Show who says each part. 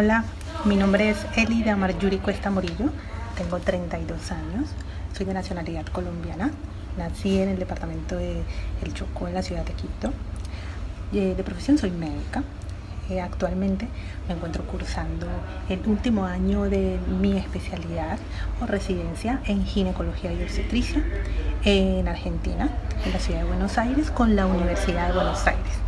Speaker 1: Hola, mi nombre es Elida Marjuri Cuesta Morillo, tengo 32 años, soy de nacionalidad colombiana, nací en el departamento de El Chocó, en la ciudad de Quito. Eh, de profesión soy médica, eh, actualmente me encuentro cursando el último año de mi especialidad o residencia en ginecología y obstetricia en Argentina, en la ciudad de Buenos Aires, con la Universidad de Buenos Aires.